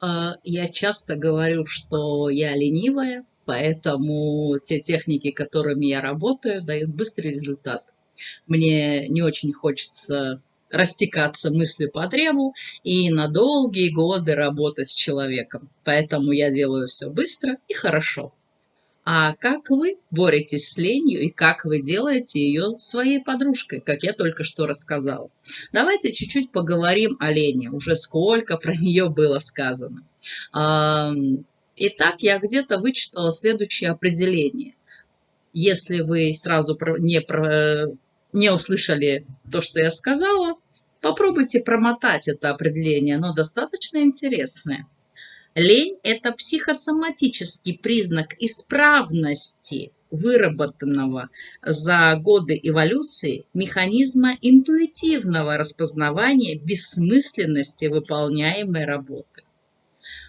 А, я часто говорю, что я ленивая, поэтому те техники, которыми я работаю, дают быстрый результат. Мне не очень хочется растекаться мыслью по древу и на долгие годы работать с человеком. Поэтому я делаю все быстро и хорошо. А как вы боретесь с ленью и как вы делаете ее своей подружкой, как я только что рассказала? Давайте чуть-чуть поговорим о лени. Уже сколько про нее было сказано. Итак, я где-то вычитала следующее определение. Если вы сразу не, не услышали то, что я сказала, попробуйте промотать это определение, оно достаточно интересное. Лень – это психосоматический признак исправности выработанного за годы эволюции механизма интуитивного распознавания бессмысленности выполняемой работы.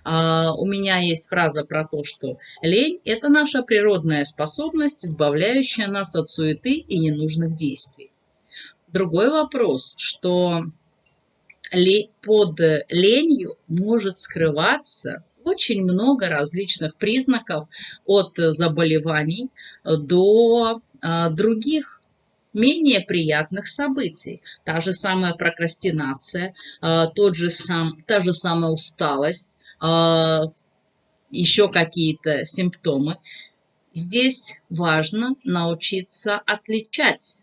Uh, у меня есть фраза про то, что лень – это наша природная способность, избавляющая нас от суеты и ненужных действий. Другой вопрос, что под ленью может скрываться очень много различных признаков от заболеваний до а, других менее приятных событий. Та же самая прокрастинация, а, тот же сам, та же самая усталость, а, еще какие-то симптомы. Здесь важно научиться отличать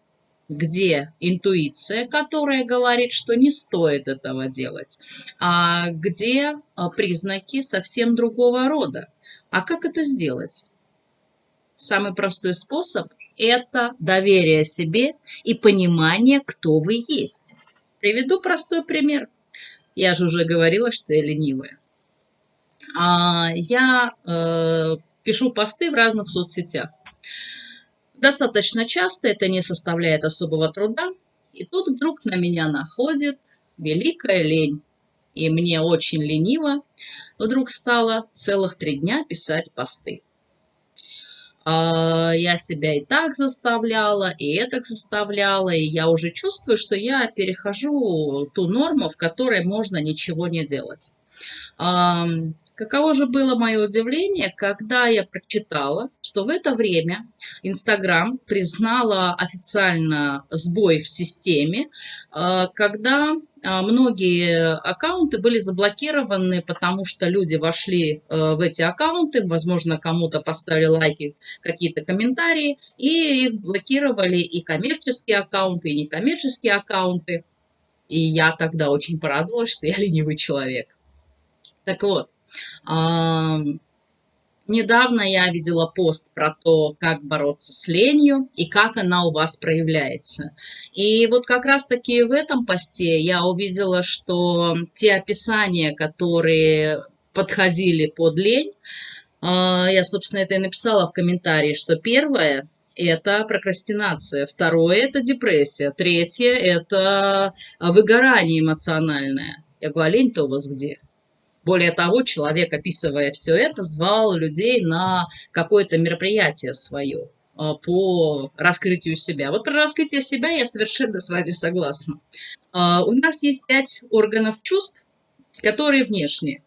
где интуиция, которая говорит, что не стоит этого делать, а где а, признаки совсем другого рода. А как это сделать? Самый простой способ – это доверие себе и понимание, кто вы есть. Приведу простой пример. Я же уже говорила, что я ленивая. А, я э, пишу посты в разных соцсетях. Достаточно часто это не составляет особого труда. И тут вдруг на меня находит великая лень. И мне очень лениво вдруг стало целых три дня писать посты. А, я себя и так заставляла, и это заставляла, и я уже чувствую, что я перехожу ту норму, в которой можно ничего не делать. Каково же было мое удивление, когда я прочитала, что в это время Инстаграм признала официально сбой в системе, э, когда э, многие аккаунты были заблокированы, потому что люди вошли э, в эти аккаунты, возможно, кому-то поставили лайки, какие-то комментарии, и их блокировали и коммерческие аккаунты, и некоммерческие аккаунты. И я тогда очень порадовалась, что я ленивый человек. Так вот, Недавно я видела пост про то, как бороться с ленью и как она у вас проявляется. И вот как раз-таки в этом посте я увидела, что те описания, которые подходили под лень, а, я, собственно, это и написала в комментарии, что первое – это прокрастинация, второе – это депрессия, третье – это выгорание эмоциональное. Я говорю, а лень-то у вас где? Более того, человек, описывая все это, звал людей на какое-то мероприятие свое а, по раскрытию себя. Вот про раскрытие себя я совершенно с вами согласна. А, у нас есть пять органов чувств, которые внешние.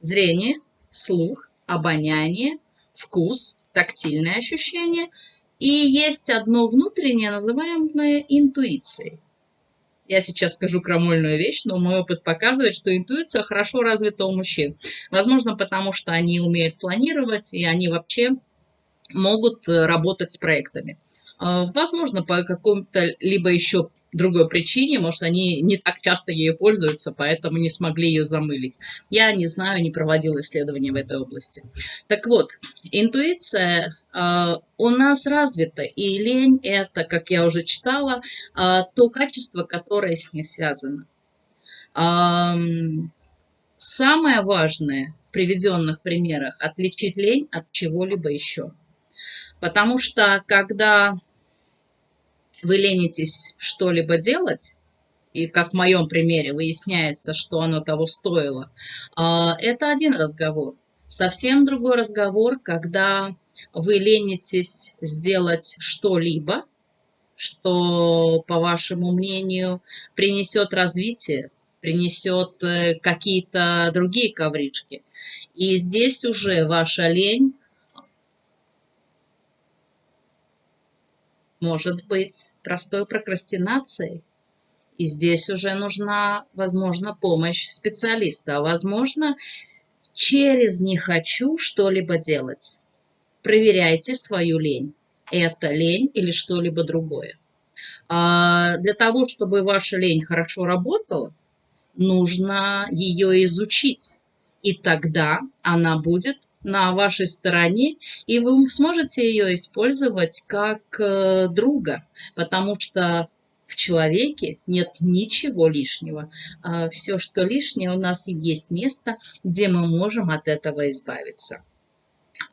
Зрение, слух, обоняние, вкус, тактильное ощущение. И есть одно внутреннее, называемое интуицией. Я сейчас скажу крамольную вещь, но мой опыт показывает, что интуиция хорошо развита у мужчин. Возможно, потому что они умеют планировать, и они вообще могут э, работать с проектами. А, возможно, по какому-то либо еще другой причине, может, они не так часто ею пользуются, поэтому не смогли ее замылить. Я не знаю, не проводила исследования в этой области. Так вот, интуиция э, у нас развита, и лень – это, как я уже читала, э, то качество, которое с ней связано. Э, самое важное в приведенных примерах – отличить лень от чего-либо еще. Потому что когда вы ленитесь что-либо делать, и как в моем примере выясняется, что оно того стоило, а, это один разговор. Совсем другой разговор, когда вы ленитесь сделать что-либо, что, по вашему мнению, принесет развитие, принесет э, какие-то другие коврички. И здесь уже ваша лень может быть простой прокрастинацией. И здесь уже нужна, возможно, помощь специалиста. А возможно, через «не хочу» что-либо делать. Проверяйте свою лень. Это лень или что-либо другое. А для того, чтобы ваша лень хорошо работала, нужно ее изучить. И тогда она будет на вашей стороне, и вы сможете ее использовать как э, друга, потому что в человеке нет ничего лишнего. А Все, что лишнее, у нас есть место, где мы можем от этого избавиться.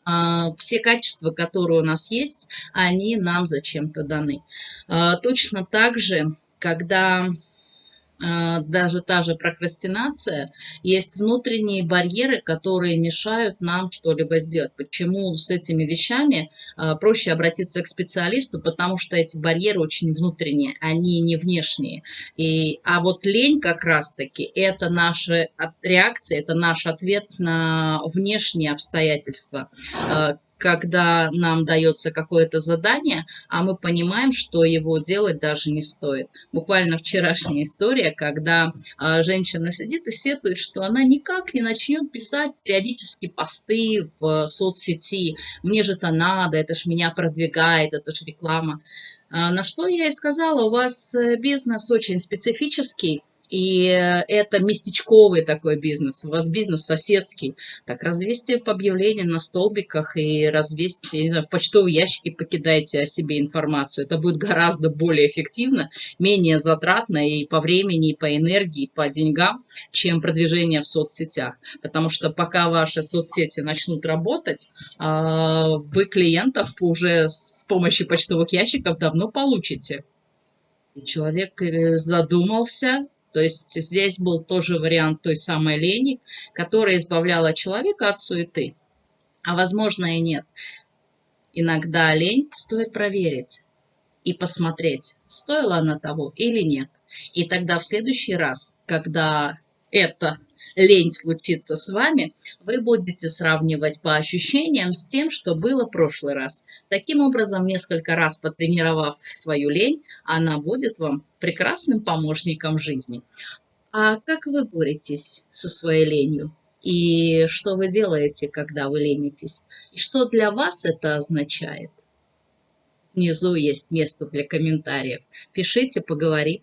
А, все качества, которые у нас есть, они нам зачем-то даны. А, точно так же, когда даже та же прокрастинация, есть внутренние барьеры, которые мешают нам что-либо сделать. Почему с этими вещами а, проще обратиться к специалисту, потому что эти барьеры очень внутренние, они не внешние. И, а вот лень как раз-таки это наша реакция, это наш ответ на внешние обстоятельства, а, когда нам дается какое-то задание, а мы понимаем, что его делать даже не стоит. Буквально вчерашняя история, когда а, женщина сидит и сетует, что она никак не начнет писать периодически посты в соцсети. Мне же это надо, это ж меня продвигает, это ж реклама. А, на что я и сказала, у вас э, бизнес очень специфический, и это местечковый такой бизнес, у вас бизнес соседский. Так развесьте объявления на столбиках и развесьте, я не знаю, в почтовые ящики покидайте о себе информацию. Это будет гораздо более эффективно, менее затратно и по времени, и по энергии, и по деньгам, чем продвижение в соцсетях. Потому что пока ваши соцсети начнут работать, а, вы клиентов уже с помощью почтовых ящиков давно получите. И человек э, задумался, то есть здесь был тоже вариант той самой лени, которая избавляла человека от суеты. А возможно и нет. Иногда лень стоит проверить и посмотреть, стоила она того или нет. И тогда в следующий раз, когда это лень случится с вами, вы будете сравнивать по ощущениям с тем, что было в прошлый раз. Таким образом, несколько раз потренировав свою лень, она будет вам прекрасным помощником жизни. А как вы боретесь со своей ленью? И что вы делаете, когда вы ленитесь? И что для вас это означает? Внизу есть место для комментариев. Пишите, поговорим.